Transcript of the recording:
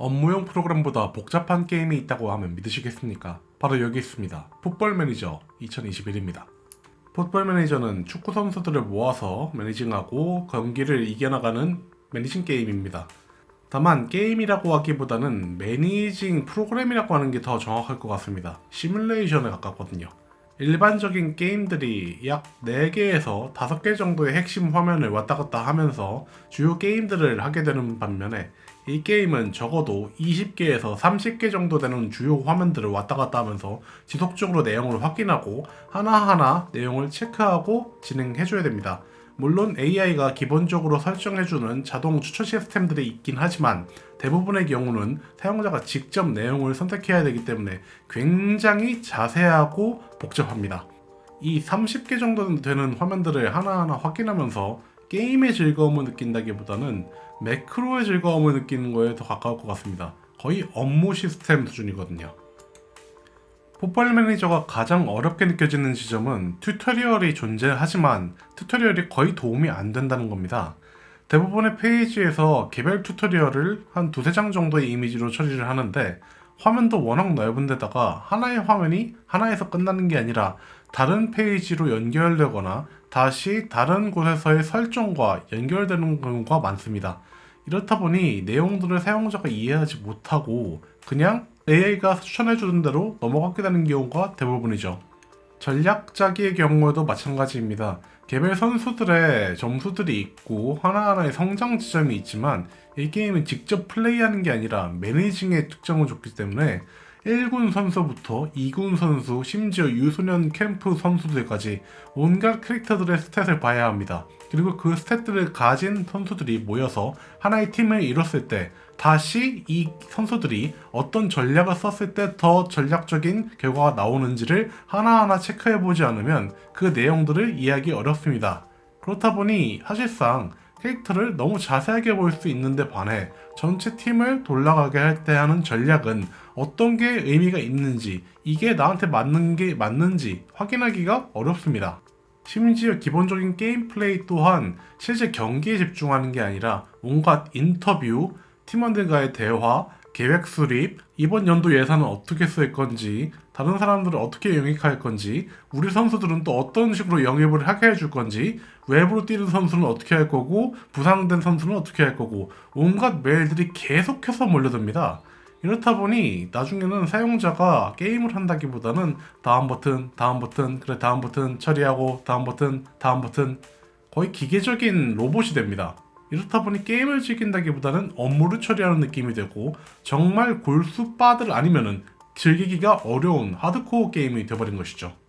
업무용 프로그램보다 복잡한 게임이 있다고 하면 믿으시겠습니까? 바로 여기 있습니다. Football Manager 2021입니다. Football Manager는 축구 선수들을 모아서 managing하고 경기를 이겨나가는 managing 게임입니다. 다만 게임이라고 하기보다는 managing 프로그램이라고 하는 게 더 정확할 것 같습니다. 시뮬레이션에 가깝거든요. 일반적인 게임들이 약 4개에서 5개 정도의 핵심 화면을 왔다 갔다 하면서 주요 게임들을 하게 되는 반면에 이 게임은 적어도 20개에서 30개 정도 되는 주요 화면들을 왔다 갔다 하면서 지속적으로 내용을 확인하고 하나하나 내용을 체크하고 진행해줘야 됩니다. 물론 AI가 기본적으로 설정해주는 자동 추천 시스템들이 있긴 하지만 대부분의 경우는 사용자가 직접 내용을 선택해야 되기 때문에 굉장히 자세하고 복잡합니다. 이 30개 정도 되는 화면들을 하나하나 확인하면서 게임의 즐거움을 느낀다기보다는 매크로의 즐거움을 느끼는 거에 더 가까울 것 같습니다. 거의 업무 시스템 수준이거든요. Football Manager가 가장 어렵게 느껴지는 지점은 tutorial이 존재하지만 tutorial이 거의 도움이 안 된다는 겁니다. 대부분의 페이지에서 개별 tutorial을 한 두세 장 정도의 이미지로 처리를 하는데 화면도 워낙 넓은 데다가 하나의 화면이 하나에서 끝나는 게 아니라 다른 페이지로 연결되거나 다시 다른 곳에서의 설정과 연결되는 경우가 많습니다. 이렇다 보니 내용들을 사용자가 이해하지 못하고 그냥 AI가 추천해주는 대로 넘어가게 되는 경우가 대부분이죠. 전략 짜기의 경우에도 마찬가지입니다. 개별 선수들의 점수들이 있고 하나하나의 성장 지점이 있지만 이 게임은 직접 플레이하는 게 아니라 매니징의 특성을 줬기 때문에 1군 선수부터 2군 선수, 심지어 유소년 캠프 선수들까지 온갖 캐릭터들의 스탯을 봐야 합니다. 그리고 그 스탯들을 가진 선수들이 모여서 하나의 팀을 이뤘을 때 다시 이 선수들이 어떤 전략을 썼을 때 더 전략적인 결과가 나오는지를 하나하나 체크해보지 않으면 그 내용들을 이해하기 어렵습니다. 그렇다 보니 사실상 캐릭터를 너무 자세하게 볼 수 있는데 반해 전체 팀을 돌아가게 할 때 하는 전략은 어떤 게 의미가 있는지 이게 나한테 맞는 게 맞는지 확인하기가 어렵습니다. 심지어 기본적인 게임 플레이 또한 실제 경기에 집중하는 게 아니라 온갖 인터뷰, 팀원들과의 대화, 계획 수립, 이번 연도 예산은 어떻게 쓸 건지, 다른 사람들을 어떻게 영입할 건지, 우리 선수들은 또 어떤 식으로 영입을 하게 해줄 건지, 외부로 뛰는 선수는 어떻게 할 거고, 부상된 선수는 어떻게 할 거고, 온갖 메일들이 계속해서 몰려듭니다. 이렇다 보니 나중에는 사용자가 게임을 한다기보다는 다음 버튼, 다음 버튼, 그래 다음 버튼 처리하고 다음 버튼, 다음 버튼 거의 기계적인 로봇이 됩니다. 이렇다 보니 게임을 즐긴다기보다는 업무를 처리하는 느낌이 되고 정말 골수 바들 아니면은 즐기기가 어려운 하드코어 게임이 되어버린 것이죠.